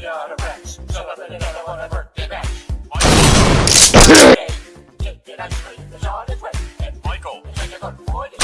a. So I really never to. Michael. Take it. And Michael. Take a good boy.